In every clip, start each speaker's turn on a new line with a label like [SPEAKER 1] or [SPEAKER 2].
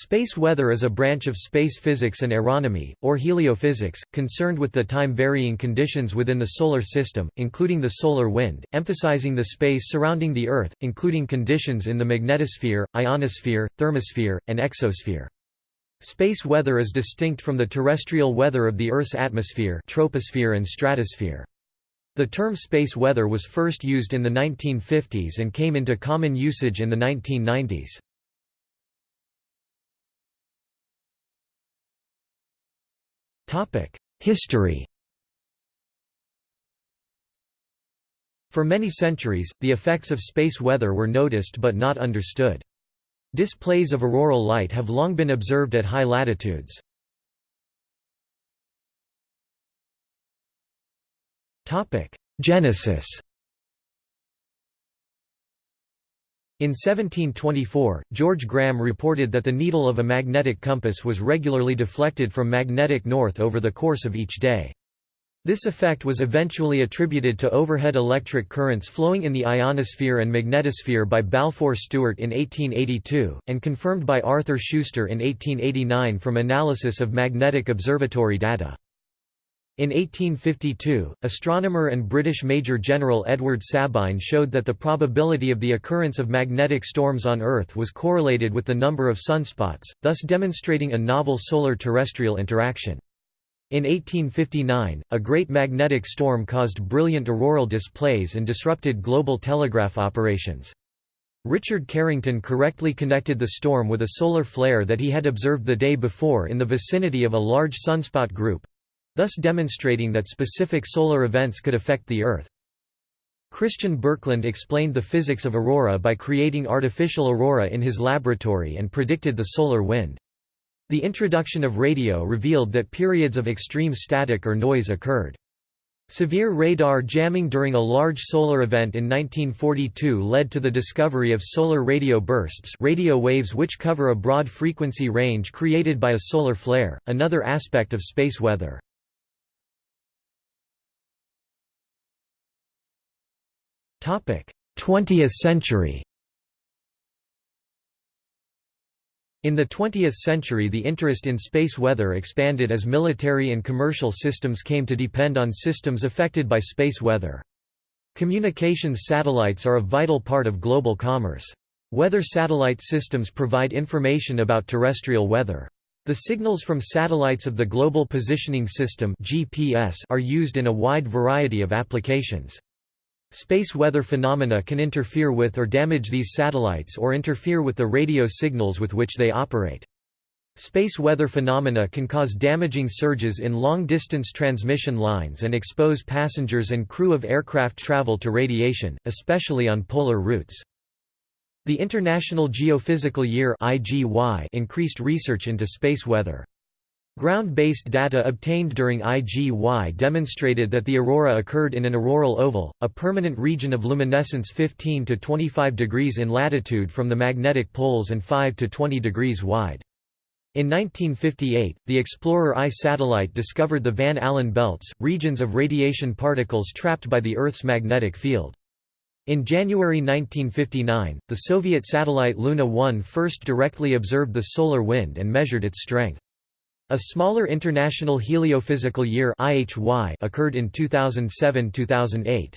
[SPEAKER 1] Space weather is a branch of space physics and aeronomy, or heliophysics, concerned with the time-varying conditions within the Solar System, including the solar wind, emphasizing the space surrounding the Earth, including conditions in the magnetosphere, ionosphere, thermosphere, and exosphere. Space weather is distinct from the terrestrial weather of the Earth's atmosphere troposphere and stratosphere. The term space weather was first used in the 1950s and came into common usage in the 1990s. History For many centuries, the effects of space weather were noticed but not understood. Displays of auroral light have long been observed at high latitudes. Genesis In 1724, George Graham reported that the needle of a magnetic compass was regularly deflected from magnetic north over the course of each day. This effect was eventually attributed to overhead electric currents flowing in the ionosphere and magnetosphere by Balfour Stewart in 1882, and confirmed by Arthur Schuster in 1889 from analysis of magnetic observatory data. In 1852, astronomer and British Major General Edward Sabine showed that the probability of the occurrence of magnetic storms on Earth was correlated with the number of sunspots, thus demonstrating a novel solar-terrestrial interaction. In 1859, a great magnetic storm caused brilliant auroral displays and disrupted global telegraph operations. Richard Carrington correctly connected the storm with a solar flare that he had observed the day before in the vicinity of a large sunspot group, thus demonstrating that specific solar events could affect the Earth. Christian Birkeland explained the physics of aurora by creating artificial aurora in his laboratory and predicted the solar wind. The introduction of radio revealed that periods of extreme static or noise occurred. Severe radar jamming during a large solar event in 1942 led to the discovery of solar radio bursts radio waves which cover a broad frequency range created by a solar flare, another aspect of space weather. 20th century In the 20th century the interest in space weather expanded as military and commercial systems came to depend on systems affected by space weather. Communications satellites are a vital part of global commerce. Weather satellite systems provide information about terrestrial weather. The signals from satellites of the Global Positioning System (GPS) are used in a wide variety of applications. Space weather phenomena can interfere with or damage these satellites or interfere with the radio signals with which they operate. Space weather phenomena can cause damaging surges in long-distance transmission lines and expose passengers and crew of aircraft travel to radiation, especially on polar routes. The International Geophysical Year increased research into space weather. Ground-based data obtained during IGY demonstrated that the aurora occurred in an auroral oval, a permanent region of luminescence 15 to 25 degrees in latitude from the magnetic poles and 5 to 20 degrees wide. In 1958, the Explorer I satellite discovered the Van Allen belts, regions of radiation particles trapped by the Earth's magnetic field. In January 1959, the Soviet satellite Luna 1 first directly observed the solar wind and measured its strength. A smaller International Heliophysical Year occurred in 2007–2008.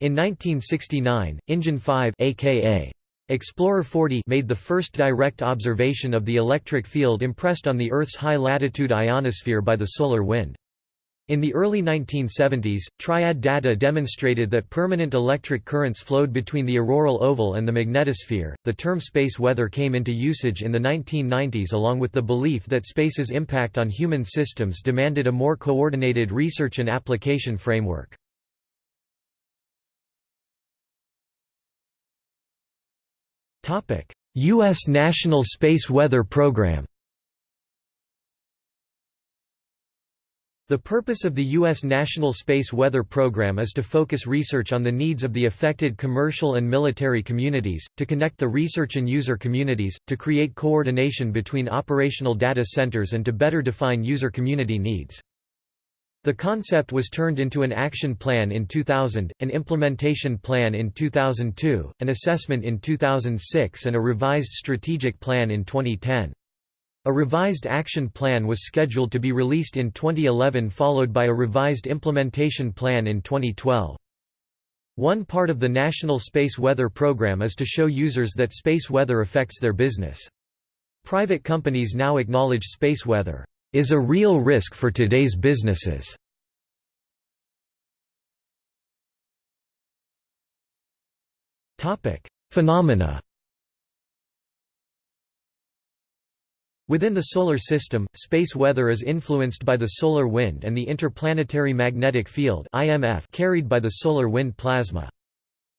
[SPEAKER 1] In 1969, Injun 5 aka Explorer 40 made the first direct observation of the electric field impressed on the Earth's high-latitude ionosphere by the solar wind. In the early 1970s, triad data demonstrated that permanent electric currents flowed between the auroral oval and the magnetosphere. The term space weather came into usage in the 1990s along with the belief that space's impact on human systems demanded a more coordinated research and application framework. U.S. National Space Weather Program The purpose of the U.S. National Space Weather Program is to focus research on the needs of the affected commercial and military communities, to connect the research and user communities, to create coordination between operational data centers and to better define user community needs. The concept was turned into an action plan in 2000, an implementation plan in 2002, an assessment in 2006 and a revised strategic plan in 2010. A revised action plan was scheduled to be released in 2011 followed by a revised implementation plan in 2012. One part of the National Space Weather Program is to show users that space weather affects their business. Private companies now acknowledge space weather is a real risk for today's businesses. Phenomena Within the Solar System, space weather is influenced by the solar wind and the interplanetary magnetic field carried by the solar wind plasma.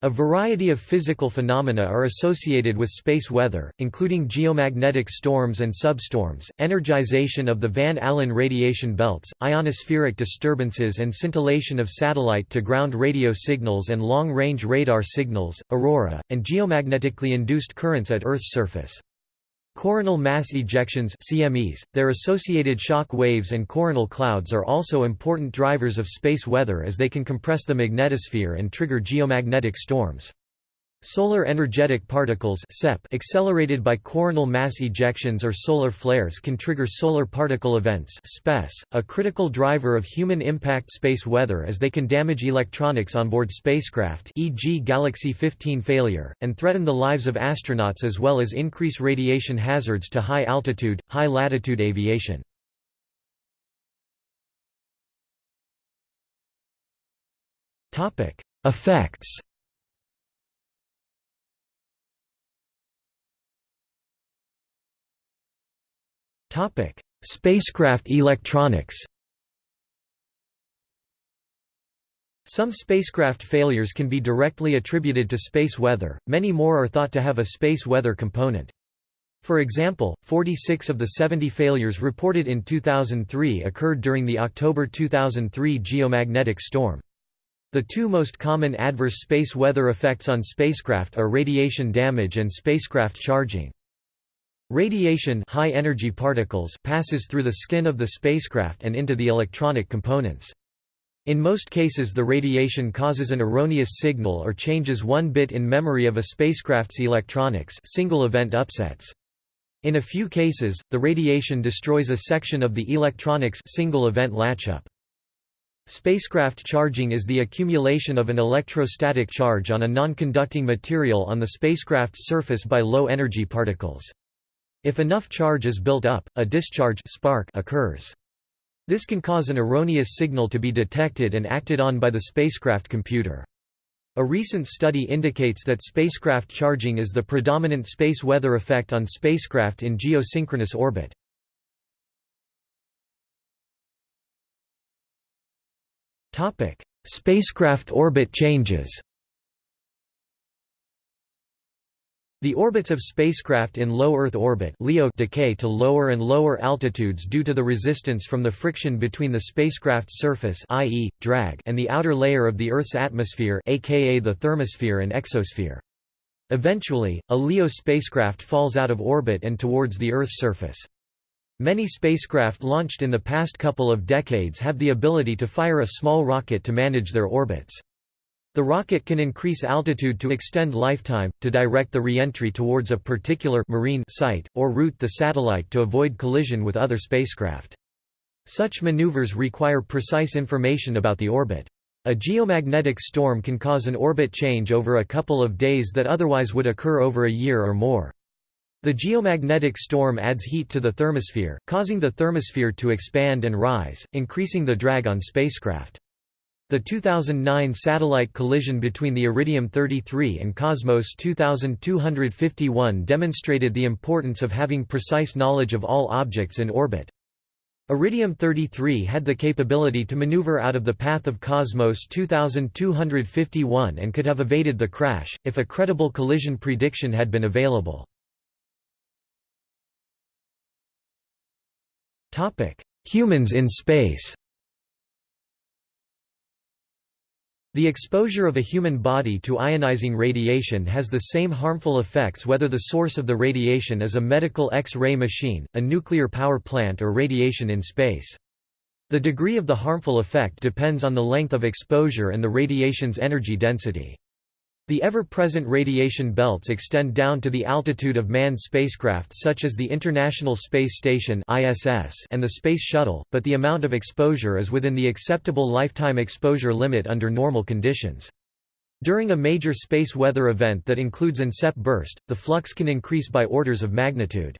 [SPEAKER 1] A variety of physical phenomena are associated with space weather, including geomagnetic storms and substorms, energization of the Van Allen radiation belts, ionospheric disturbances and scintillation of satellite-to-ground radio signals and long-range radar signals, aurora, and geomagnetically induced currents at Earth's surface. Coronal mass ejections CMEs, their associated shock waves and coronal clouds are also important drivers of space weather as they can compress the magnetosphere and trigger geomagnetic storms. Solar energetic particles accelerated by coronal mass ejections or solar flares can trigger solar particle events SPEs, a critical driver of human impact space weather as they can damage electronics on board spacecraft e.g. Galaxy 15 failure, and threaten the lives of astronauts as well as increase radiation hazards to high-altitude, high-latitude aviation. Effects Topic: Spacecraft electronics. Some spacecraft failures can be directly attributed to space weather, many more are thought to have a space weather component. For example, 46 of the 70 failures reported in 2003 occurred during the October 2003 geomagnetic storm. The two most common adverse space weather effects on spacecraft are radiation damage and spacecraft charging. Radiation high energy particles passes through the skin of the spacecraft and into the electronic components. In most cases the radiation causes an erroneous signal or changes one bit in memory of a spacecraft's electronics single event upsets. In a few cases, the radiation destroys a section of the electronics single event latchup. Spacecraft charging is the accumulation of an electrostatic charge on a non-conducting material on the spacecraft's surface by low-energy particles. If enough charge is built up, a discharge spark occurs. This can cause an erroneous signal to be detected and acted on by the spacecraft computer. A recent study indicates that spacecraft charging is the predominant space weather effect on spacecraft in geosynchronous orbit. Spacecraft orbit changes The orbits of spacecraft in low Earth orbit LEO decay to lower and lower altitudes due to the resistance from the friction between the spacecraft's surface i.e., drag and the outer layer of the Earth's atmosphere aka the thermosphere and exosphere. Eventually, a LEO spacecraft falls out of orbit and towards the Earth's surface. Many spacecraft launched in the past couple of decades have the ability to fire a small rocket to manage their orbits. The rocket can increase altitude to extend lifetime, to direct the reentry towards a particular marine site, or route the satellite to avoid collision with other spacecraft. Such maneuvers require precise information about the orbit. A geomagnetic storm can cause an orbit change over a couple of days that otherwise would occur over a year or more. The geomagnetic storm adds heat to the thermosphere, causing the thermosphere to expand and rise, increasing the drag on spacecraft. The 2009 satellite collision between the Iridium 33 and Cosmos 2251 demonstrated the importance of having precise knowledge of all objects in orbit. Iridium 33 had the capability to maneuver out of the path of Cosmos 2251 and could have evaded the crash, if a credible collision prediction had been available. Humans in space The exposure of a human body to ionizing radiation has the same harmful effects whether the source of the radiation is a medical X-ray machine, a nuclear power plant or radiation in space. The degree of the harmful effect depends on the length of exposure and the radiation's energy density. The ever-present radiation belts extend down to the altitude of manned spacecraft such as the International Space Station and the Space Shuttle, but the amount of exposure is within the acceptable lifetime exposure limit under normal conditions. During a major space weather event that includes an SEP burst, the flux can increase by orders of magnitude.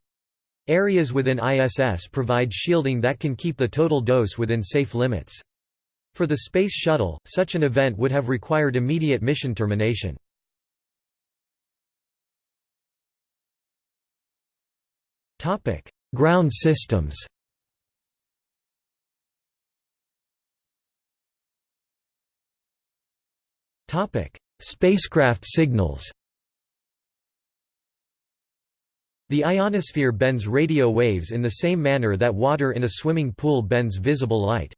[SPEAKER 1] Areas within ISS provide shielding that can keep the total dose within safe limits. For the Space Shuttle, such an event would have required immediate mission termination. Ground systems Spacecraft signals The ionosphere bends radio waves in the same manner that water in a swimming pool bends visible light.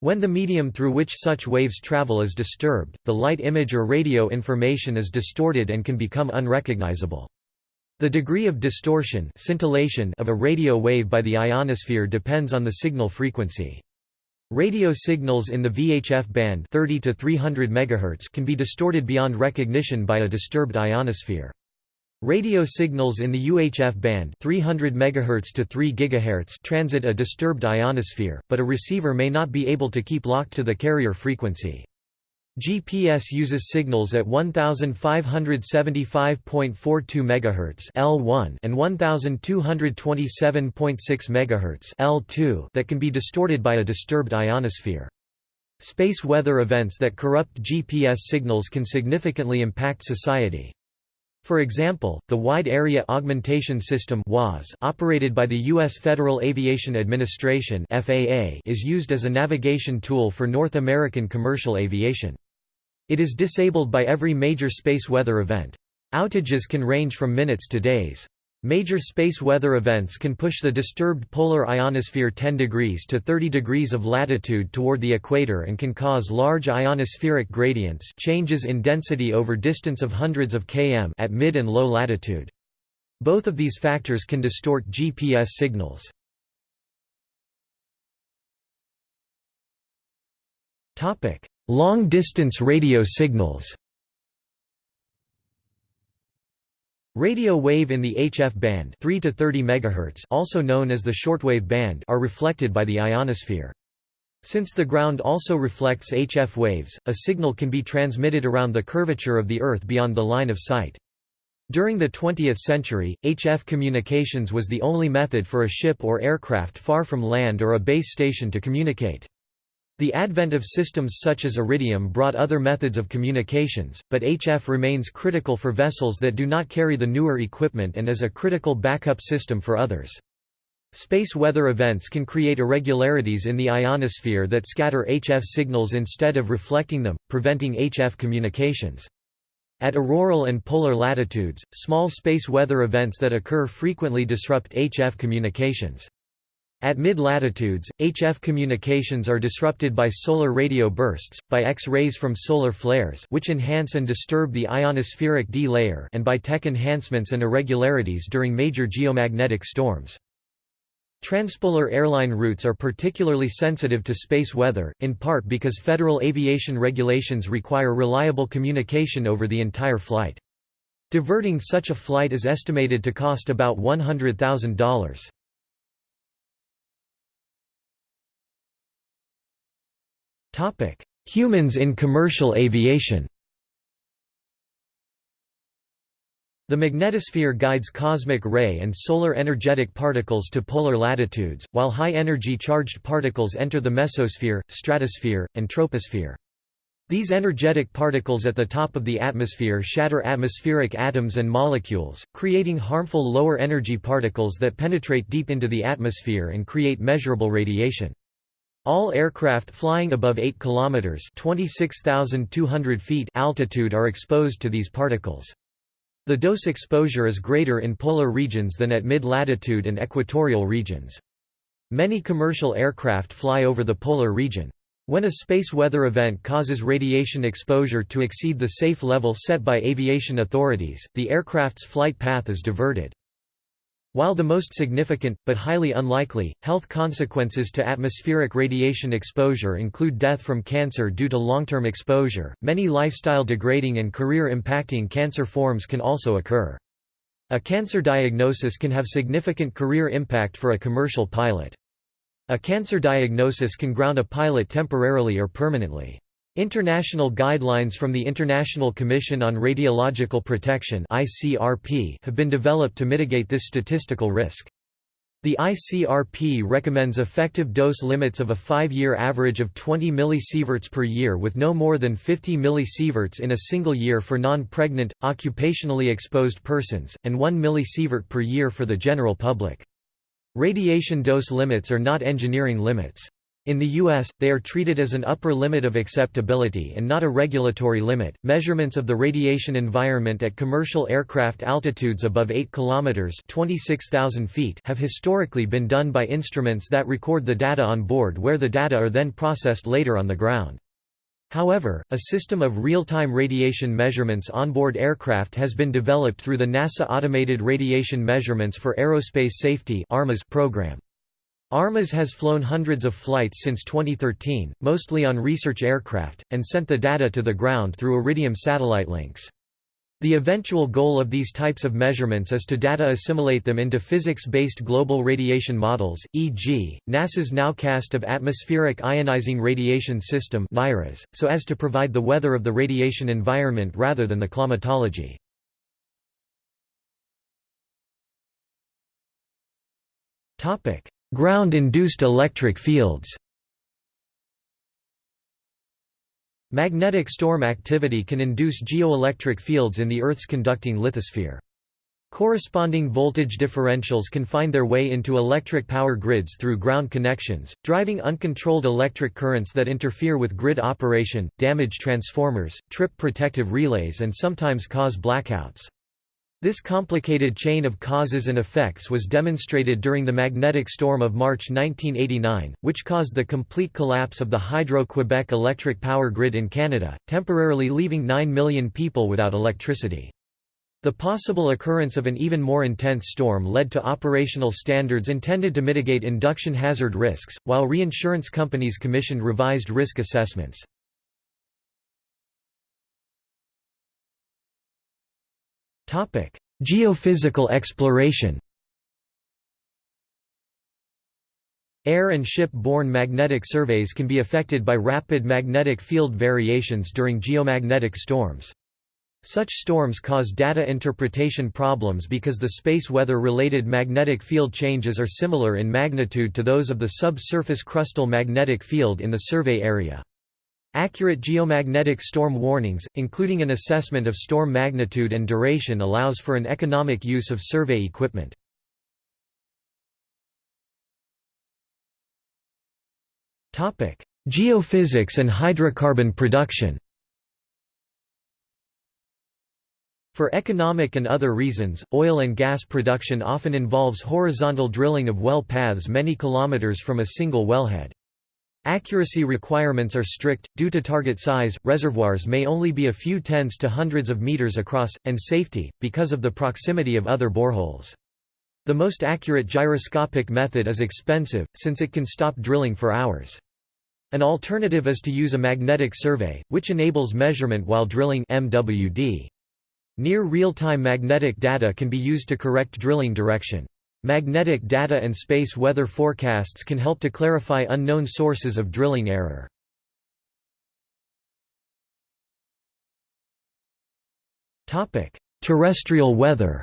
[SPEAKER 1] When the medium through which such waves travel is disturbed, the light image or radio information is distorted and can become unrecognizable. The degree of distortion scintillation of a radio wave by the ionosphere depends on the signal frequency. Radio signals in the VHF band 30 to 300 MHz can be distorted beyond recognition by a disturbed ionosphere. Radio signals in the UHF band 300 MHz to 3 GHz transit a disturbed ionosphere, but a receiver may not be able to keep locked to the carrier frequency. GPS uses signals at 1575.42 MHz L1 and 1227.6 MHz L2 that can be distorted by a disturbed ionosphere. Space weather events that corrupt GPS signals can significantly impact society. For example, the Wide Area Augmentation System operated by the U.S. Federal Aviation Administration is used as a navigation tool for North American commercial aviation. It is disabled by every major space weather event. Outages can range from minutes to days. Major space weather events can push the disturbed polar ionosphere 10 degrees to 30 degrees of latitude toward the equator and can cause large ionospheric gradients changes in density over distance of hundreds of km at mid and low latitude. Both of these factors can distort GPS signals. Long-distance radio signals Radio wave in the HF band 3 to 30 MHz also known as the shortwave band are reflected by the ionosphere. Since the ground also reflects HF waves, a signal can be transmitted around the curvature of the Earth beyond the line of sight. During the 20th century, HF communications was the only method for a ship or aircraft far from land or a base station to communicate. The advent of systems such as Iridium brought other methods of communications, but HF remains critical for vessels that do not carry the newer equipment and is a critical backup system for others. Space weather events can create irregularities in the ionosphere that scatter HF signals instead of reflecting them, preventing HF communications. At auroral and polar latitudes, small space weather events that occur frequently disrupt HF communications. At mid-latitudes, HF communications are disrupted by solar radio bursts, by X-rays from solar flares which enhance and disturb the ionospheric D layer and by TEC enhancements and irregularities during major geomagnetic storms. Transpolar airline routes are particularly sensitive to space weather, in part because federal aviation regulations require reliable communication over the entire flight. Diverting such a flight is estimated to cost about $100,000. Humans in commercial aviation The magnetosphere guides cosmic ray and solar energetic particles to polar latitudes, while high-energy charged particles enter the mesosphere, stratosphere, and troposphere. These energetic particles at the top of the atmosphere shatter atmospheric atoms and molecules, creating harmful lower energy particles that penetrate deep into the atmosphere and create measurable radiation. All aircraft flying above 8 km (26,200 feet) altitude are exposed to these particles. The dose exposure is greater in polar regions than at mid-latitude and equatorial regions. Many commercial aircraft fly over the polar region. When a space weather event causes radiation exposure to exceed the safe level set by aviation authorities, the aircraft's flight path is diverted. While the most significant, but highly unlikely, health consequences to atmospheric radiation exposure include death from cancer due to long-term exposure, many lifestyle-degrading and career-impacting cancer forms can also occur. A cancer diagnosis can have significant career impact for a commercial pilot. A cancer diagnosis can ground a pilot temporarily or permanently. International guidelines from the International Commission on Radiological Protection have been developed to mitigate this statistical risk. The ICRP recommends effective dose limits of a five-year average of 20 millisieverts per year with no more than 50 millisieverts in a single year for non-pregnant, occupationally exposed persons, and 1 millisievert per year for the general public. Radiation dose limits are not engineering limits. In the U.S., they are treated as an upper limit of acceptability and not a regulatory limit. Measurements of the radiation environment at commercial aircraft altitudes above 8 km (26,000 feet) have historically been done by instruments that record the data on board where the data are then processed later on the ground. However, a system of real-time radiation measurements onboard aircraft has been developed through the NASA Automated Radiation Measurements for Aerospace Safety program. ARMAS has flown hundreds of flights since 2013, mostly on research aircraft, and sent the data to the ground through Iridium satellite links. The eventual goal of these types of measurements is to data assimilate them into physics-based global radiation models, e.g., NASA's nowcast of Atmospheric Ionizing Radiation System so as to provide the weather of the radiation environment rather than the climatology. Ground-induced electric fields Magnetic storm activity can induce geoelectric fields in the Earth's conducting lithosphere. Corresponding voltage differentials can find their way into electric power grids through ground connections, driving uncontrolled electric currents that interfere with grid operation, damage transformers, trip protective relays and sometimes cause blackouts. This complicated chain of causes and effects was demonstrated during the magnetic storm of March 1989, which caused the complete collapse of the Hydro-Quebec electric power grid in Canada, temporarily leaving 9 million people without electricity. The possible occurrence of an even more intense storm led to operational standards intended to mitigate induction hazard risks, while reinsurance companies commissioned revised risk assessments. Topic: Geophysical exploration. Air and ship-borne magnetic surveys can be affected by rapid magnetic field variations during geomagnetic storms. Such storms cause data interpretation problems because the space weather-related magnetic field changes are similar in magnitude to those of the subsurface crustal magnetic field in the survey area. Accurate geomagnetic storm warnings, including an assessment of storm magnitude and duration allows for an economic use of survey equipment. Geophysics and hydrocarbon production For economic and other reasons, oil and gas production often involves horizontal drilling of well paths many kilometers from a single wellhead. Accuracy requirements are strict, due to target size, reservoirs may only be a few tens to hundreds of meters across, and safety, because of the proximity of other boreholes. The most accurate gyroscopic method is expensive, since it can stop drilling for hours. An alternative is to use a magnetic survey, which enables measurement while drilling MWD. Near real-time magnetic data can be used to correct drilling direction. Magnetic data and space weather forecasts can help to clarify unknown sources of drilling error. Terrestrial weather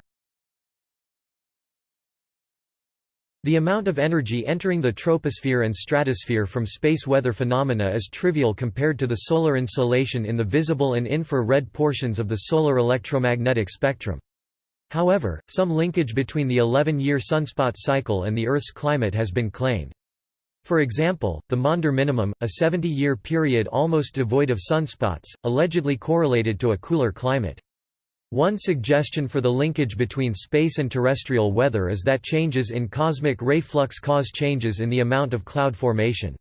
[SPEAKER 1] The amount of energy entering the troposphere and stratosphere from space weather phenomena is trivial compared to the solar insolation in the visible and infra-red portions of the solar electromagnetic spectrum. However, some linkage between the 11-year sunspot cycle and the Earth's climate has been claimed. For example, the Maunder minimum, a 70-year period almost devoid of sunspots, allegedly correlated to a cooler climate. One suggestion for the linkage between space and terrestrial weather is that changes in cosmic ray flux cause changes in the amount of cloud formation.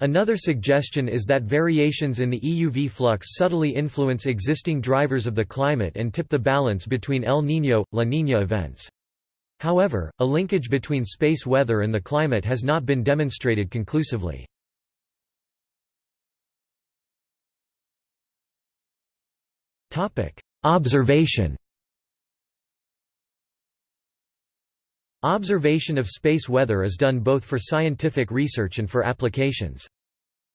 [SPEAKER 1] Another suggestion is that variations in the EUV flux subtly influence existing drivers of the climate and tip the balance between El Niño, La Niña events. However, a linkage between space weather and the climate has not been demonstrated conclusively. Observation Observation of space weather is done both for scientific research and for applications.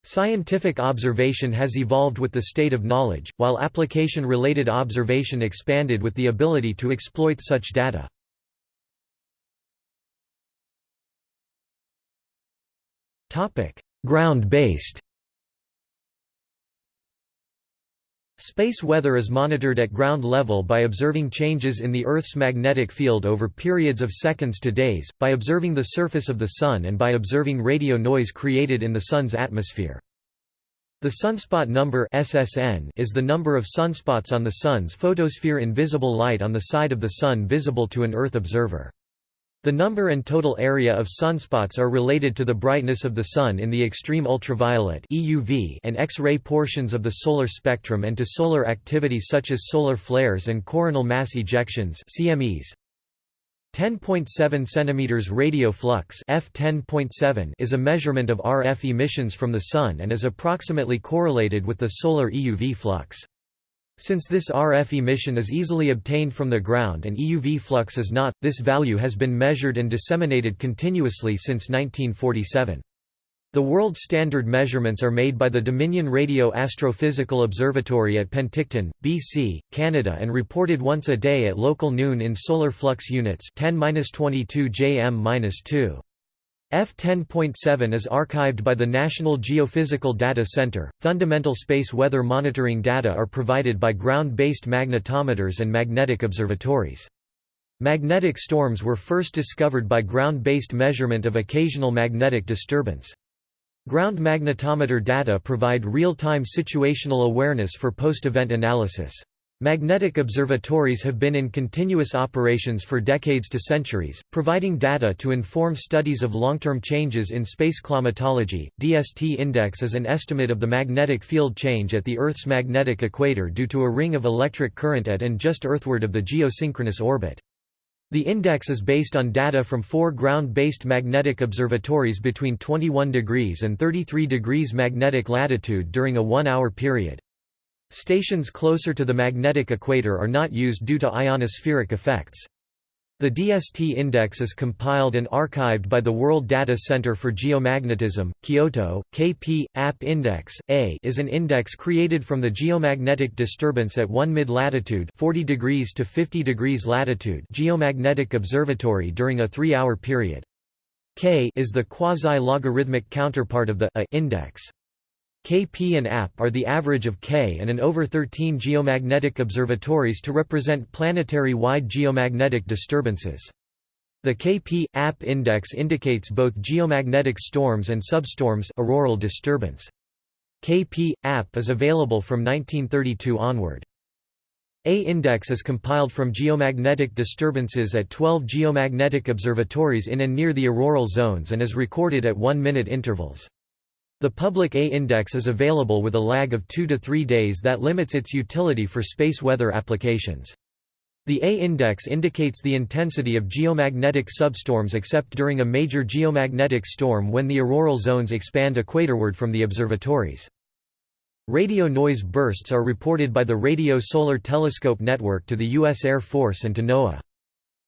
[SPEAKER 1] Scientific observation has evolved with the state of knowledge, while application-related observation expanded with the ability to exploit such data. Ground-based Space weather is monitored at ground level by observing changes in the Earth's magnetic field over periods of seconds to days, by observing the surface of the Sun and by observing radio noise created in the Sun's atmosphere. The sunspot number SSN is the number of sunspots on the Sun's photosphere in visible light on the side of the Sun visible to an Earth observer. The number and total area of sunspots are related to the brightness of the Sun in the extreme ultraviolet EUV and X-ray portions of the solar spectrum and to solar activity such as solar flares and coronal mass ejections CMEs. 10.7 cm radio flux F10.7 is a measurement of RF emissions from the Sun and is approximately correlated with the solar EUV flux. Since this RF emission is easily obtained from the ground and EUV flux is not, this value has been measured and disseminated continuously since 1947. The world standard measurements are made by the Dominion Radio Astrophysical Observatory at Penticton, BC, Canada and reported once a day at local noon in solar flux units 10-22 jm-2. F10.7 is archived by the National Geophysical Data Center. Fundamental space weather monitoring data are provided by ground based magnetometers and magnetic observatories. Magnetic storms were first discovered by ground based measurement of occasional magnetic disturbance. Ground magnetometer data provide real time situational awareness for post event analysis. Magnetic observatories have been in continuous operations for decades to centuries, providing data to inform studies of long-term changes in space climatology. DST index is an estimate of the magnetic field change at the Earth's magnetic equator due to a ring of electric current at and just earthward of the geosynchronous orbit. The index is based on data from four ground-based magnetic observatories between 21 degrees and 33 degrees magnetic latitude during a one-hour period. Stations closer to the magnetic equator are not used due to ionospheric effects. The DST index is compiled and archived by the World Data Center for Geomagnetism, Kyoto. KP AP Index A is an index created from the geomagnetic disturbance at 1 mid-latitude, 40 degrees to 50 degrees latitude, geomagnetic observatory during a 3-hour period. K is the quasi-logarithmic counterpart of the A index. Kp and AP are the average of K and an over 13 geomagnetic observatories to represent planetary-wide geomagnetic disturbances. The Kp AP index indicates both geomagnetic storms and substorms auroral disturbance. Kp AP is available from 1932 onward. A index is compiled from geomagnetic disturbances at 12 geomagnetic observatories in and near the auroral zones and is recorded at 1-minute intervals. The public A-index is available with a lag of 2 to 3 days that limits its utility for space weather applications. The A-index indicates the intensity of geomagnetic substorms except during a major geomagnetic storm when the auroral zones expand equatorward from the observatories. Radio noise bursts are reported by the Radio Solar Telescope Network to the U.S. Air Force and to NOAA.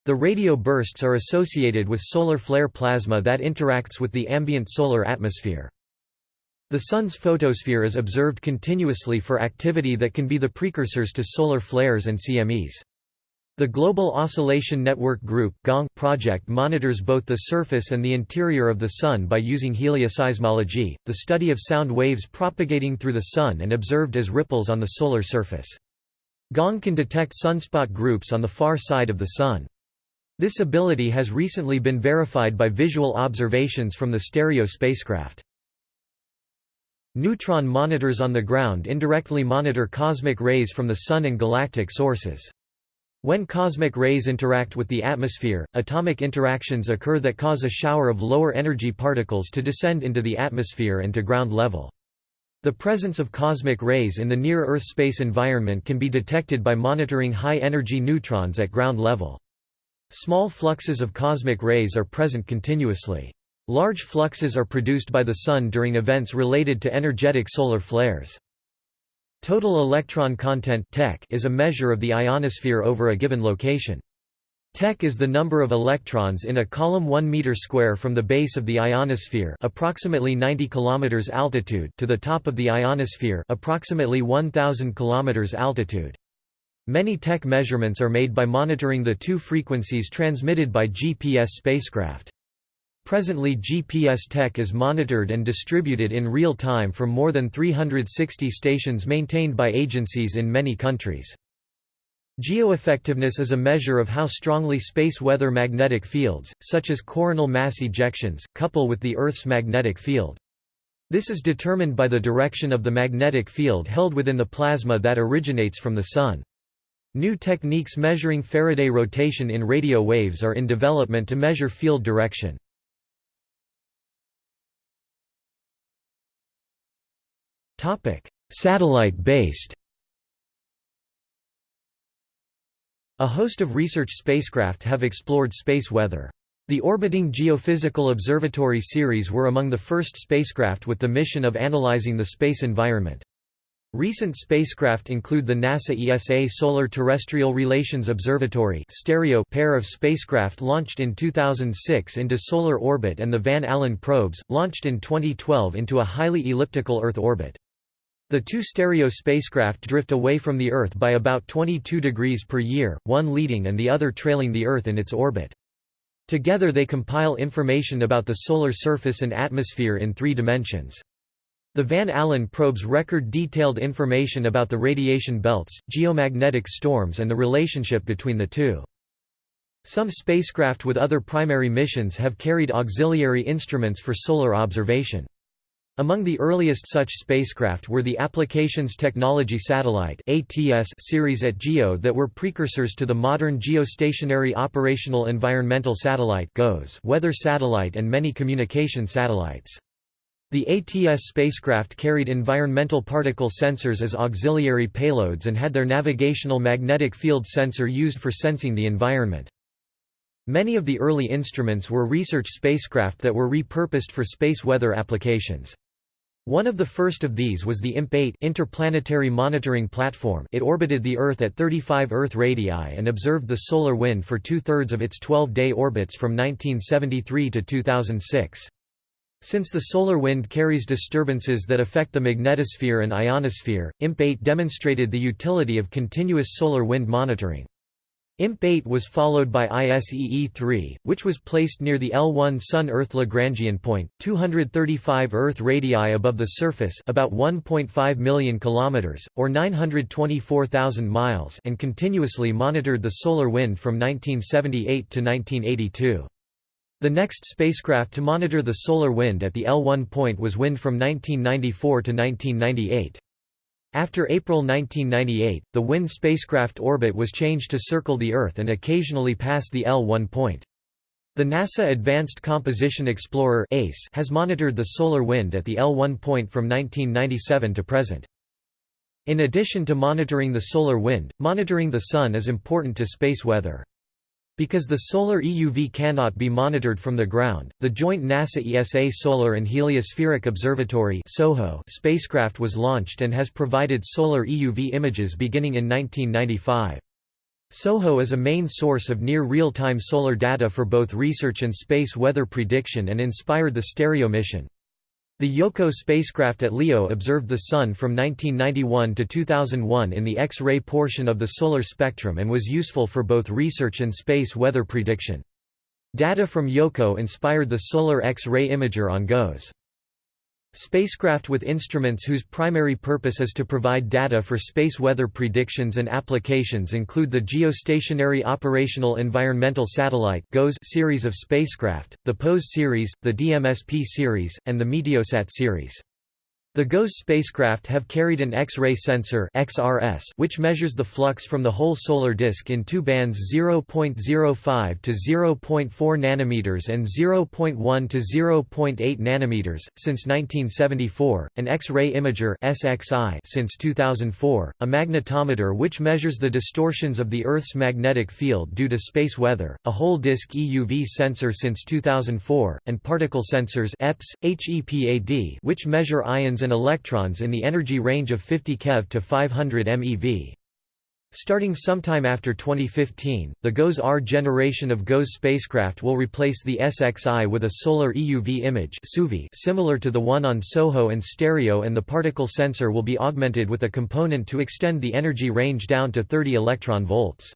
[SPEAKER 1] The radio bursts are associated with solar flare plasma that interacts with the ambient solar atmosphere. The Sun's photosphere is observed continuously for activity that can be the precursors to solar flares and CMEs. The Global Oscillation Network Group project monitors both the surface and the interior of the Sun by using helioseismology, the study of sound waves propagating through the Sun and observed as ripples on the solar surface. GONG can detect sunspot groups on the far side of the Sun. This ability has recently been verified by visual observations from the STEREO spacecraft. Neutron monitors on the ground indirectly monitor cosmic rays from the Sun and galactic sources. When cosmic rays interact with the atmosphere, atomic interactions occur that cause a shower of lower energy particles to descend into the atmosphere and to ground level. The presence of cosmic rays in the near-Earth space environment can be detected by monitoring high-energy neutrons at ground level. Small fluxes of cosmic rays are present continuously. Large fluxes are produced by the Sun during events related to energetic solar flares. Total electron content is a measure of the ionosphere over a given location. TEC is the number of electrons in a column 1 meter square from the base of the ionosphere, approximately 90 kilometers altitude, to the top of the ionosphere, approximately 1000 kilometers altitude. Many TEC measurements are made by monitoring the two frequencies transmitted by GPS spacecraft. Presently GPS TEC is monitored and distributed in real time from more than 360 stations maintained by agencies in many countries. Geoeffectiveness is a measure of how strongly space weather magnetic fields, such as coronal mass ejections, couple with the Earth's magnetic field. This is determined by the direction of the magnetic field held within the plasma that originates from the Sun. New techniques measuring Faraday rotation in radio waves are in development to measure field direction. Satellite-based A host of research spacecraft have explored space weather. The Orbiting Geophysical Observatory series were among the first spacecraft with the mission of analyzing the space environment. Recent spacecraft include the NASA ESA Solar Terrestrial Relations Observatory STEREO pair of spacecraft launched in 2006 into solar orbit and the Van Allen probes, launched in 2012 into a highly elliptical Earth orbit. The two STEREO spacecraft drift away from the Earth by about 22 degrees per year, one leading and the other trailing the Earth in its orbit. Together they compile information about the solar surface and atmosphere in three dimensions. The Van Allen probes record detailed information about the radiation belts, geomagnetic storms and the relationship between the two. Some spacecraft with other primary missions have carried auxiliary instruments for solar observation. Among the earliest such spacecraft were the Applications Technology Satellite series at GEO that were precursors to the modern Geostationary Operational Environmental Satellite GOES weather satellite and many communication satellites. The ATS spacecraft carried environmental particle sensors as auxiliary payloads and had their navigational magnetic field sensor used for sensing the environment. Many of the early instruments were research spacecraft that were repurposed for space weather applications. One of the first of these was the IMP-8 interplanetary monitoring platform it orbited the Earth at 35 Earth radii and observed the solar wind for two-thirds of its 12-day orbits from 1973 to 2006. Since the solar wind carries disturbances that affect the magnetosphere and ionosphere, IMP-8 demonstrated the utility of continuous solar wind monitoring. IMP-8 was followed by ISEE-3, which was placed near the L1 Sun-Earth Lagrangian point, 235 Earth radii above the surface about 1.5 million kilometers, or 924,000 miles and continuously monitored the solar wind from 1978 to 1982. The next spacecraft to monitor the solar wind at the L1 point was WIND from 1994 to 1998. After April 1998, the WIND spacecraft orbit was changed to circle the Earth and occasionally pass the L1 point. The NASA Advanced Composition Explorer ACE has monitored the solar wind at the L1 point from 1997 to present. In addition to monitoring the solar wind, monitoring the Sun is important to space weather. Because the solar EUV cannot be monitored from the ground, the joint NASA-ESA Solar and Heliospheric Observatory spacecraft was launched and has provided solar EUV images beginning in 1995. SOHO is a main source of near real-time solar data for both research and space weather prediction and inspired the STEREO mission. The Yohkoh spacecraft at LEO observed the Sun from 1991 to 2001 in the X-ray portion of the solar spectrum and was useful for both research and space weather prediction. Data from Yohkoh inspired the Solar X-ray Imager on GOES. Spacecraft with instruments whose primary purpose is to provide data for space weather predictions and applications include the Geostationary Operational Environmental Satellite series of spacecraft, the POES series, the DMSP series, and the Meteosat series. The GOES spacecraft have carried an X-ray sensor XRS, which measures the flux from the whole solar disk in two bands 0.05 to 0.4 nanometers and 0.1 to 0.8 nanometers. Since 1974, an X-ray imager SXI since 2004, a magnetometer which measures the distortions of the Earth's magnetic field due to space weather, a whole disk EUV sensor since 2004, and particle sensors EPS, HEPAD which measure ions and electrons in the energy range of 50 keV to 500 MeV. Starting sometime after 2015, the GOES-R generation of GOES spacecraft will replace the SXI with a solar EUV image similar to the one on SOHO and STEREO and the particle sensor will be augmented with a component to extend the energy range down to 30 electron volts.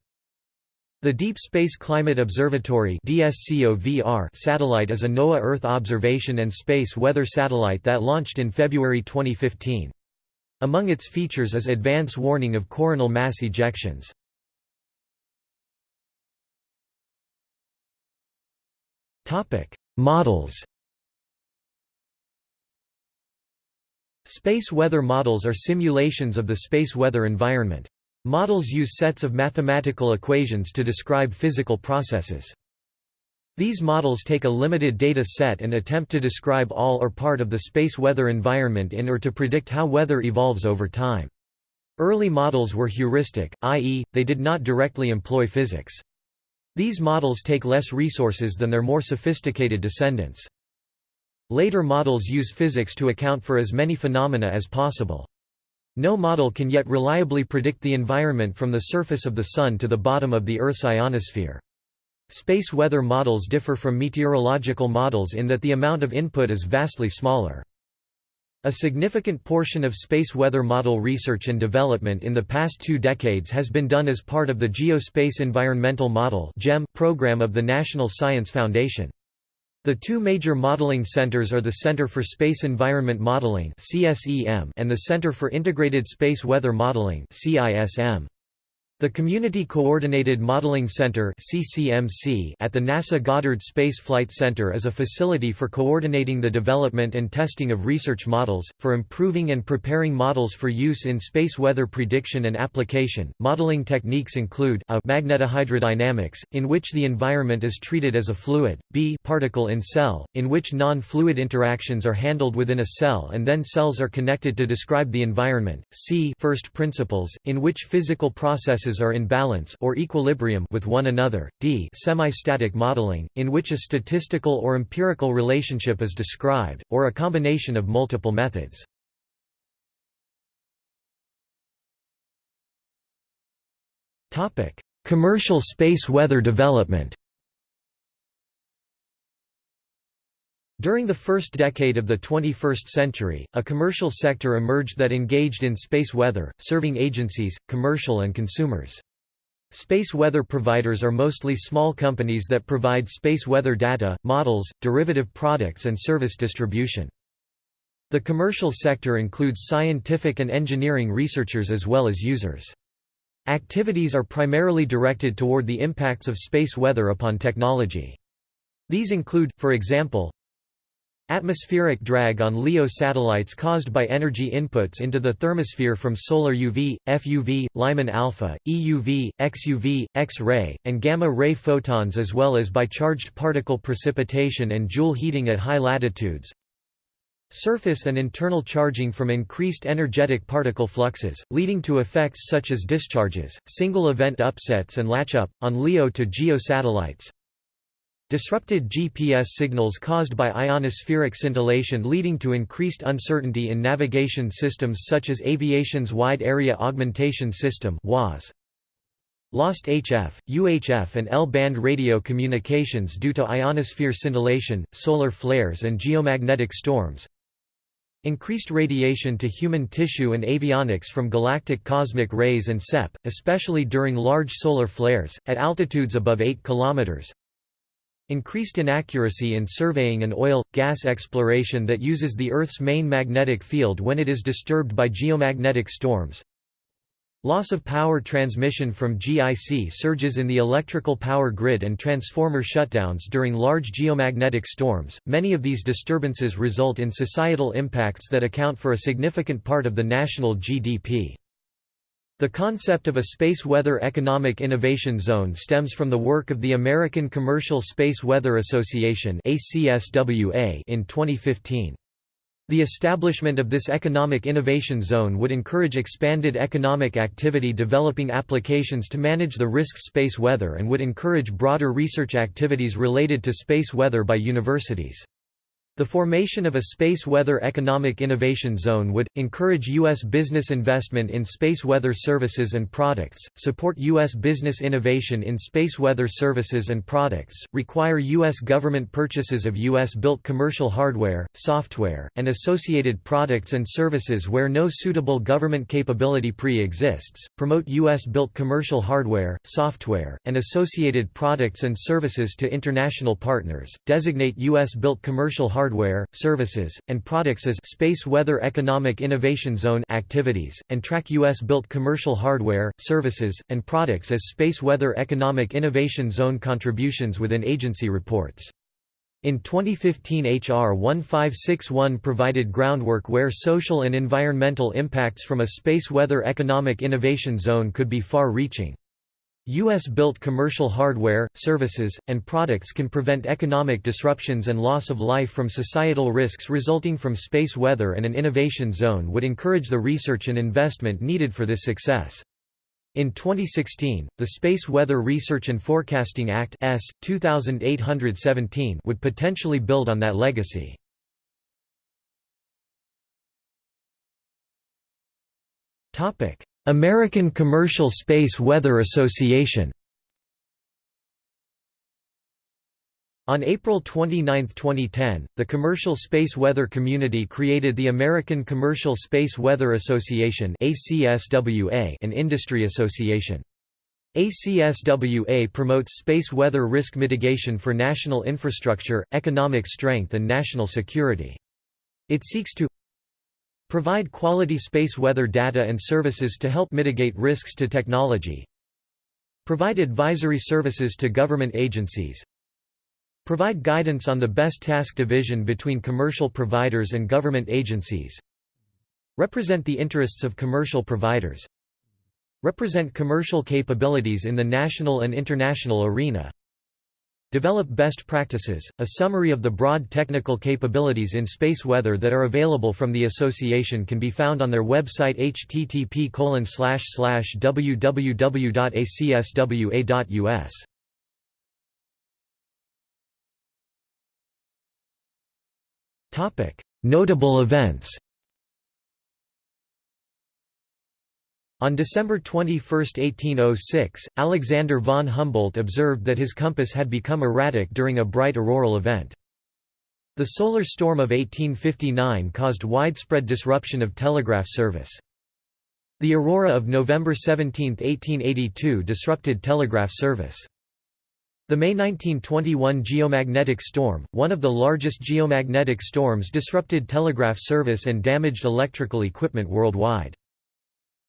[SPEAKER 1] The Deep Space Climate Observatory satellite is a NOAA Earth observation and space weather satellite that launched in February 2015. Among its features is advance warning of coronal mass ejections. Models Space weather models are simulations of the space weather environment. Models use sets of mathematical equations to describe physical processes. These models take a limited data set and attempt to describe all or part of the space weather environment in or to predict how weather evolves over time. Early models were heuristic, i.e., they did not directly employ physics. These models take less resources than their more sophisticated descendants. Later models use physics to account for as many phenomena as possible. No model can yet reliably predict the environment from the surface of the Sun to the bottom of the Earth's ionosphere. Space weather models differ from meteorological models in that the amount of input is vastly smaller. A significant portion of space weather model research and development in the past two decades has been done as part of the Geospace Environmental Model program of the National Science Foundation. The two major modeling centers are the Center for Space Environment Modeling and the Center for Integrated Space Weather Modeling the Community Coordinated Modeling Center at the NASA Goddard Space Flight Center is a facility for coordinating the development and testing of research models, for improving and preparing models for use in space weather prediction and application. Modeling techniques include a magnetohydrodynamics, in which the environment is treated as a fluid, b particle in cell, in which non-fluid interactions are handled within a cell and then cells are connected to describe the environment, c first principles, in which physical processes are in balance or equilibrium with one another, d semi-static modeling, in which a statistical or empirical relationship is described, or a combination of multiple methods. Commercial space weather development During the first decade of the 21st century, a commercial sector emerged that engaged in space weather, serving agencies, commercial and consumers. Space weather providers are mostly small companies that provide space weather data, models, derivative products and service distribution. The commercial sector includes scientific and engineering researchers as well as users. Activities are primarily directed toward the impacts of space weather upon technology. These include, for example, Atmospheric drag on LEO satellites caused by energy inputs into the thermosphere from solar UV, FUV, Lyman alpha, EUV, XUV, X-ray, and gamma-ray photons as well as by charged particle precipitation and Joule heating at high latitudes. Surface and internal charging from increased energetic particle fluxes, leading to effects such as discharges, single event upsets and latch-up, on LEO to GEO satellites. Disrupted GPS signals caused by ionospheric scintillation leading to increased uncertainty in navigation systems such as aviation's Wide Area Augmentation System WAAS. Lost HF, UHF and L-band radio communications due to ionosphere scintillation, solar flares and geomagnetic storms. Increased radiation to human tissue and avionics from galactic cosmic rays and SEP, especially during large solar flares, at altitudes above 8 km. Increased inaccuracy in surveying and oil, gas exploration that uses the Earth's main magnetic field when it is disturbed by geomagnetic storms. Loss of power transmission from GIC surges in the electrical power grid and transformer shutdowns during large geomagnetic storms. Many of these disturbances result in societal impacts that account for a significant part of the national GDP. The concept of a Space Weather Economic Innovation Zone stems from the work of the American Commercial Space Weather Association in 2015. The establishment of this economic innovation zone would encourage expanded economic activity developing applications to manage the risks space weather and would encourage broader research activities related to space weather by universities. The formation of a Space Weather Economic Innovation Zone would, encourage U.S. business investment in space weather services and products, support U.S. business innovation in space weather services and products, require U.S. government purchases of U.S.-built commercial hardware, software, and associated products and services where no suitable government capability pre-exists, promote U.S.-built commercial hardware, software, and associated products and services to international partners, designate U.S.-built commercial hardware hardware, services, and products as Space Weather Economic Innovation Zone activities, and track U.S.-built commercial hardware, services, and products as Space Weather Economic Innovation Zone contributions within agency reports. In 2015 HR 1561 provided groundwork where social and environmental impacts from a space weather economic innovation zone could be far-reaching. U.S.-built commercial hardware, services, and products can prevent economic disruptions and loss of life from societal risks resulting from space weather and an innovation zone would encourage the research and investment needed for this success. In 2016, the Space Weather Research and Forecasting Act S. 2817 would potentially build on that legacy. American Commercial Space Weather Association On April 29, 2010, the commercial space weather community created the American Commercial Space Weather Association an industry association. ACSWA promotes space weather risk mitigation for national infrastructure, economic strength and national security. It seeks to Provide quality space weather data and services to help mitigate risks to technology. Provide advisory services to government agencies. Provide guidance on the best task division between commercial providers and government agencies. Represent the interests of commercial providers. Represent commercial capabilities in the national and international arena. Develop best practices, a summary of the broad technical capabilities in space weather that are available from the association can be found on their website http www.acswa.us. Notable events On December 21, 1806, Alexander von Humboldt observed that his compass had become erratic during a bright auroral event. The solar storm of 1859 caused widespread disruption of telegraph service. The aurora of November 17, 1882 disrupted telegraph service. The May 1921 geomagnetic storm, one of the largest geomagnetic storms disrupted telegraph service and damaged electrical equipment worldwide.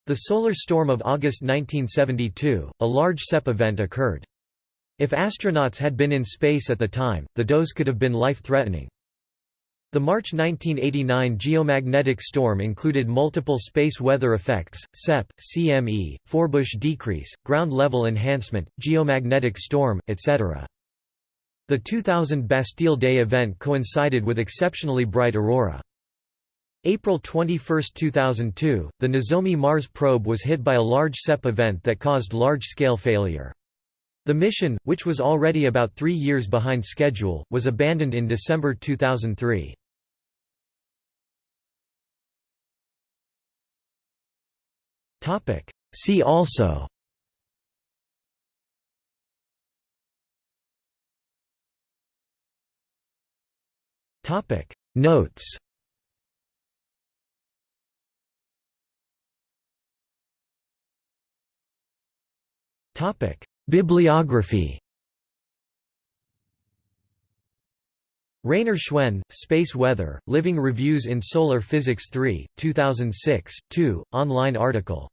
[SPEAKER 1] The solar storm of August 1972, a large SEP event occurred. If astronauts had been in space at the time, the dose could have been life-threatening. The March 1989 geomagnetic storm included multiple space weather effects, SEP, CME, Forbush decrease, ground level enhancement, geomagnetic storm, etc. The 2000 Bastille Day event coincided with exceptionally bright aurora. April 21, 2002, the Nozomi Mars probe was hit by a large SEP event that caused large-scale failure. The mission, which was already about three years behind schedule, was abandoned in December 2003. See also Notes Bibliography Rainer Schwenn, Space Weather, Living Reviews in Solar Physics 3, 2006, 2, online article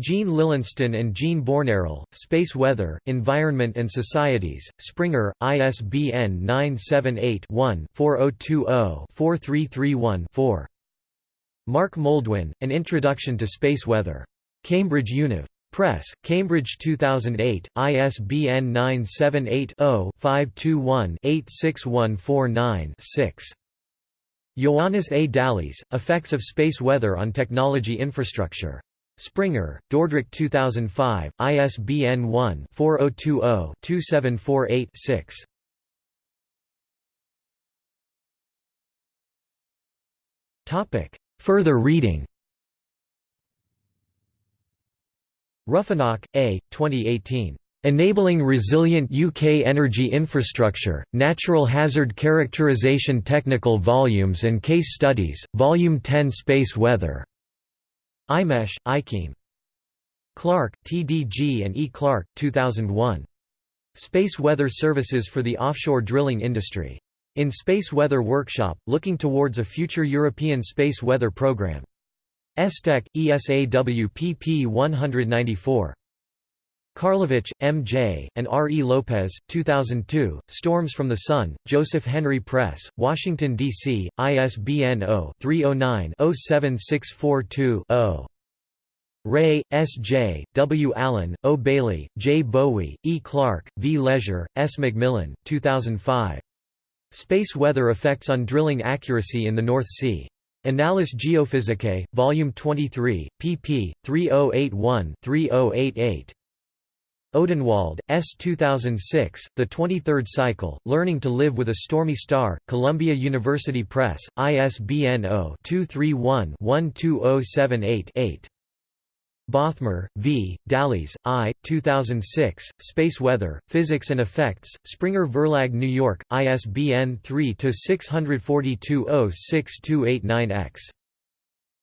[SPEAKER 1] Jean Lilensten and Jean Bornarel, Space Weather, Environment and Societies, Springer, ISBN 978-1-4020-4331-4. Mark Moldwin, An Introduction to Space Weather. Cambridge Univ. Press, Cambridge 2008, ISBN 978-0-521-86149-6. Ioannis A. Daglis, Effects of Space Weather on Technology Infrastructure. Springer, Dordrecht 2005, ISBN 1-4020-2748-6. Further reading Ruffenach, A. 2018. Enabling Resilient UK Energy Infrastructure, Natural Hazard Characterisation Technical Volumes and Case Studies, Volume 10 Space Weather. IMechE, IChemE. Clark, T.D.G. and E. Clark, 2001. Space Weather Services for the Offshore Drilling Industry. In Space Weather Workshop, looking towards a future European space weather program. ESTEC, ESAW pp 194. Carlowicz, M. J., and R. E. Lopez, 2002, Storms from the Sun, Joseph Henry Press, Washington, D.C., ISBN 0-309-07642-0. Reay, S. J., W. Allen, O. Bailey, J. Bowie, E. Clark, V. Lesur, S. Macmillan, 2005. Space Weather Effects on Drilling Accuracy in the North Sea. Annales Geophysicae, Volume 23, pp. 3081-3088. Odenwald, S. 2006, The 23rd Cycle, Learning to Live with a Stormy Star, Columbia University Press, ISBN 0-231-12078-8. Bothmer, V., Daglis, I., 2006, Space Weather, Physics and Effects, Springer Verlag New York, ISBN 3-642-06289-X.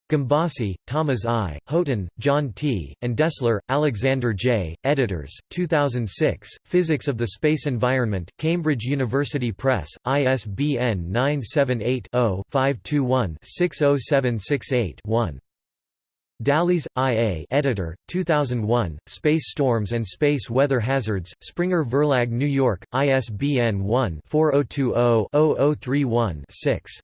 [SPEAKER 1] Gombosi, Thomas I., Houghton, John T., and Dessler, Alexander J., editors, 2006, Physics of the Space Environment, Cambridge University Press, ISBN 978 0 521 60768 1. Daglis, I.A. Editor, 2001, Space Storms and Space Weather Hazards, Springer Verlag New York, ISBN 1-4020-0031-6.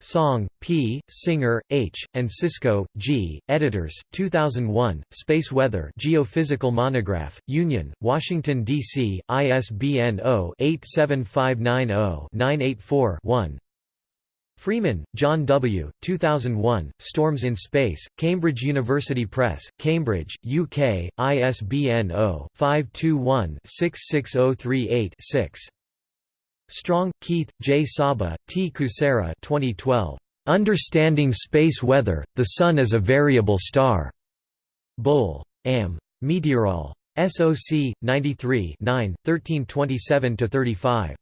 [SPEAKER 1] Song, P., Singer, H., and Siscoe, G., editors, 2001, Space Weather Geophysical Monograph, Union, Washington, D.C., ISBN 0-87590-984-1. Freeman, John W., 2001, Storms in Space, Cambridge University Press, Cambridge, UK, ISBN 0-521-66038-6. Strong, Keith, J. Saba, T. Kucera 2012. Understanding Space Weather, The Sun as a Variable Star. Bull. Am. Meteorol. SOC, 93 9, 1327–35.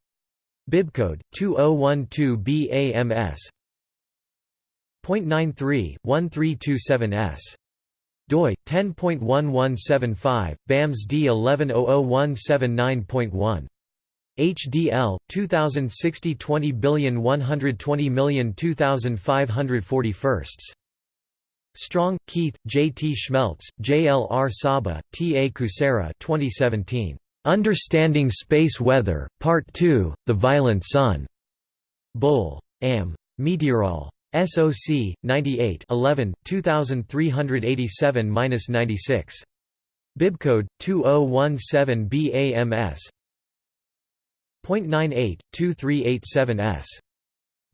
[SPEAKER 1] Bibcode 2012BAMS. .93/1327S. doi 10.1175 BAMS D1100179.1 HDL 2060 20 Strong, Keith, J. T. Schmelz, J. L. R. Saba, T. A. Kucera 2017. Understanding Space Weather, Part 2, The Violent Sun. Bull. Am. Meteorol. SOC, 98 11, 2387–96. Bibcode, 2017BAMS. .98-2387S.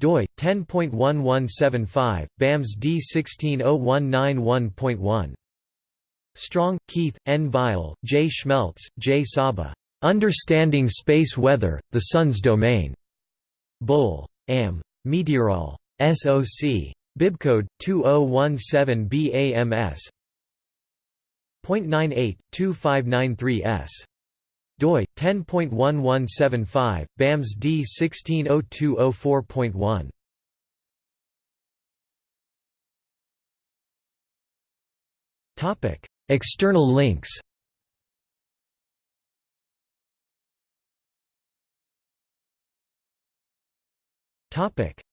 [SPEAKER 1] doi, 10.1175, BAMS D1601911.1. Strong, Keith, N. Weil, J. Schmelz, J. Saba. Understanding Space Weather, the Sun's Domain. Bull. Am. Meteorol. SOC. Bibcode 2017BAMS. .98-2593S. doi 10.1175 BAMS D160204.1 Topic External links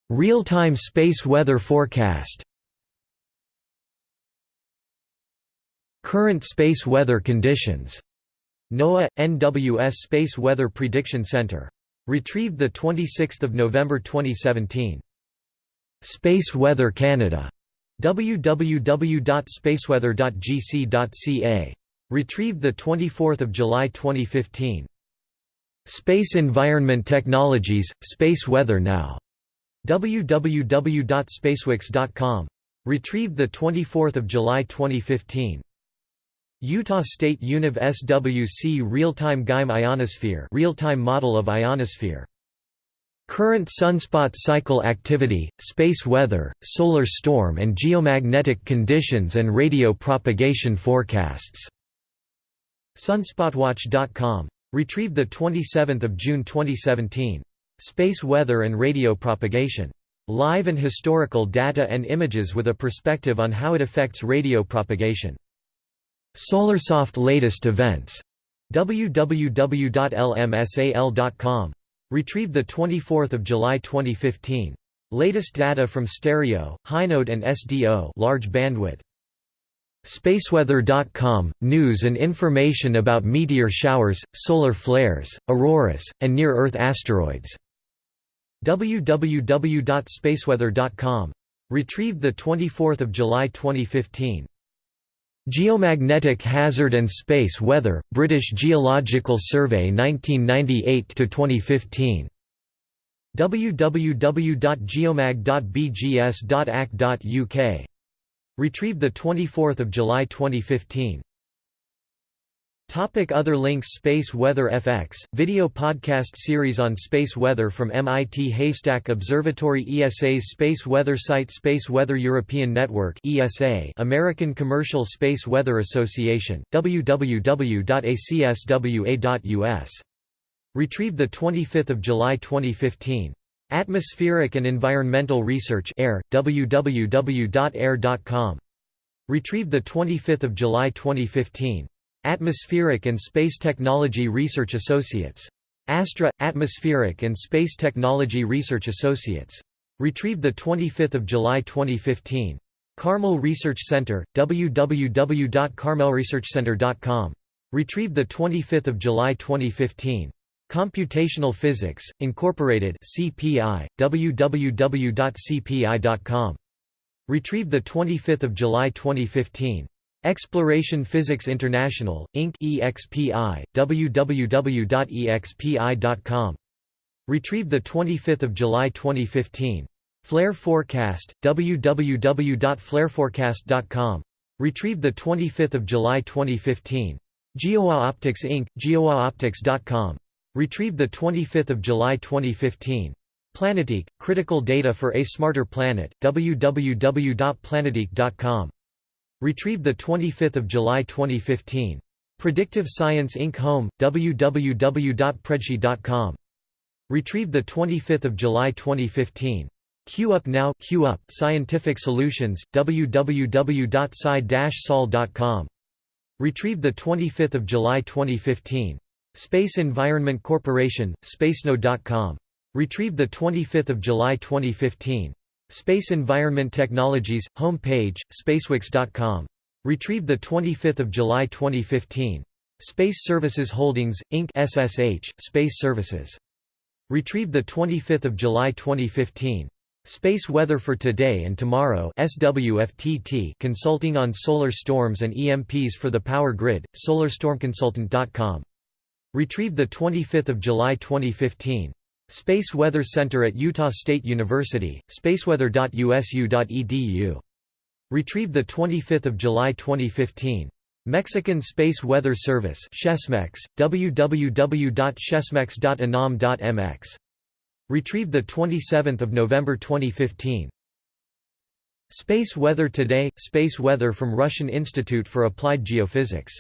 [SPEAKER 1] Real-time space weather forecast Current space weather conditions. NOAA NWS Space Weather Prediction Center. Retrieved the 26th of November 2017. Space Weather Canada. www.spaceweather.gc.ca. Retrieved the 24th of July 2015. Space Environment Technologies Space Weather Now. www.spacewix.com. Retrieved the 24th of July 2015. Utah State Univ SWC Real-Time GIME Ionosphere Real-Time Model of Ionosphere Current sunspot cycle activity, space weather, solar storm and geomagnetic conditions and radio propagation forecasts. Sunspotwatch.com. Retrieved 27 June 2017. Space weather and radio propagation. Live and historical data and images with a perspective on how it affects radio propagation. SolarSoft latest events. www.lmsal.com. Retrieved 24 July 2015. Latest data from STEREO, Hinode and SDO large bandwidth. Spaceweather.com – News and information about meteor showers, solar flares, auroras, and near-Earth asteroids. www.spaceweather.com. Retrieved 24 July 2015. Geomagnetic Hazard and Space Weather, British Geological Survey 1998–2015. www.geomag.bgs.ac.uk. Retrieved 24 July 2015. Topic other links Space Weather FX, video podcast series on space weather from MIT Haystack Observatory ESA's space weather site Space Weather European Network ESA American Commercial Space Weather Association, www.acswa.us. Retrieved 25 July 2015. Atmospheric and Environmental Research Air, www.air.com. Retrieved 25 July 2015. Atmospheric and Space Technology Research Associates. Astra – Atmospheric and Space Technology Research Associates. Retrieved 25 July 2015. Carmel Research Center, www.carmelresearchcenter.com. Retrieved 25 July 2015. Computational Physics, Incorporated CPI, www.cpi.com. Retrieved 25 July 2015. Exploration Physics International, Inc. EXPI, www.expi.com. Retrieved 25 July 2015. Flare Forecast, www.flareforecast.com. Retrieved 25 July 2015. GeoA Optics Inc., geoaoptics.com. Retrieved 25 July 2015. PlanetiQ, Critical Data for a Smarter Planet, www.planetiq.com. Retrieved 25 July 2015. Predictive Science Inc. Home, www.predsci.com. Retrieved 25 July 2015. Q Up Now Q Up Scientific Solutions, www.sci-sol.com. Retrieved 25 July 2015. Space Environment Corporation, spacenode.com. Retrieved 25 July 2015. Space Environment Technologies, home page, spacewix.com. Retrieved 25 July 2015. Space Services Holdings, Inc. SSH, Space Services. Retrieved 25 July 2015. Space Weather for Today and Tomorrow SWFTT Consulting on Solar Storms and EMPs for the Power Grid, solarstormconsultant.com. Retrieved 25 July 2015. Space Weather Center at Utah State University, spaceweather.usu.edu. Retrieved 25 July 2015. Mexican Space Weather Service Chesmex, www.chesmex.anam.mx. Retrieved 27 November 2015. Space Weather Today – Space weather from Russian Institute for Applied Geophysics